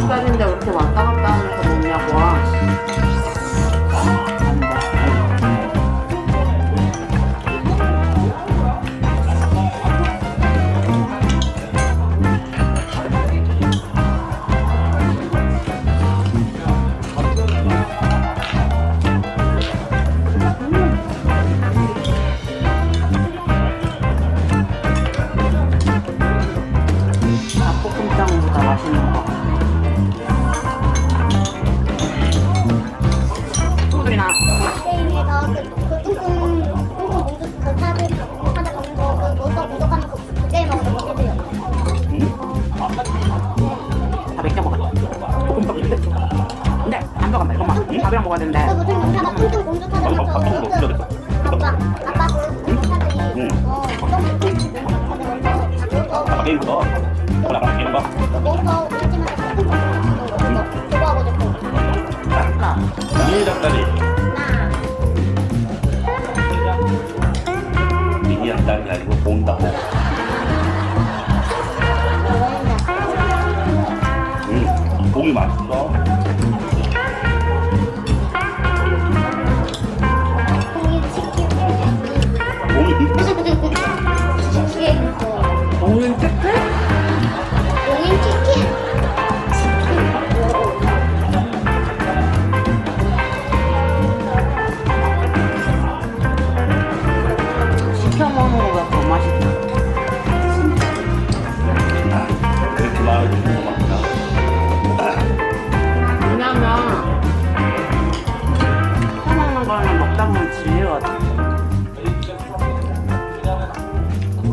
못 가는데 내일부터 오늘 아까 되는 거 내일부터 일찍만 그거하고 조금 하나 미니 닭다리. 하나 미니 닭다리 아니고 봄닭고. 음 봄이 맛있어.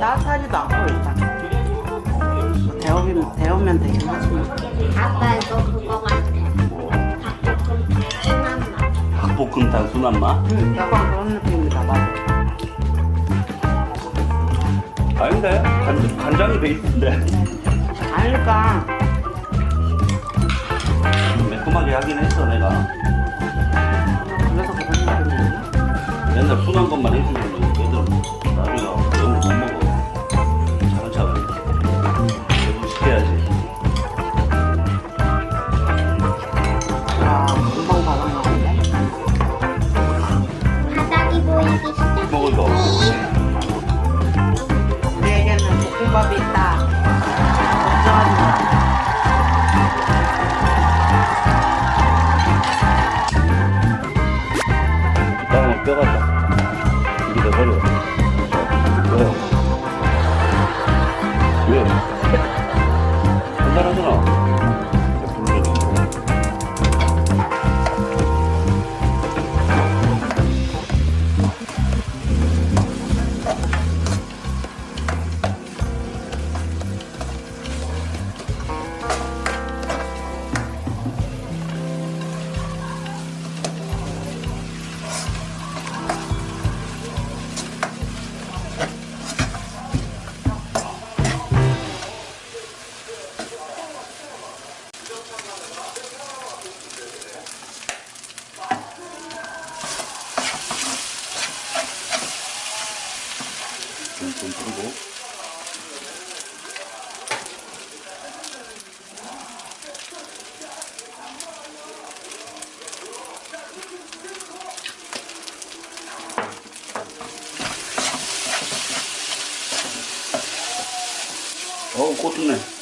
따뜻하지도 않고 일단. 데우면, 데우면 되긴 하지만. 아빠 이거 그거 같아. 닭볶음탕 순한 맛? 응 약간 그런 느낌이다 맞아. 아닌데? 간, 간장이 베이스인데. 아니까. 매콤하게 하긴 했어 내가. 그래서 그런 느낌이야? 맨날 순한 것만 했는데 어우, 꽃 좋네.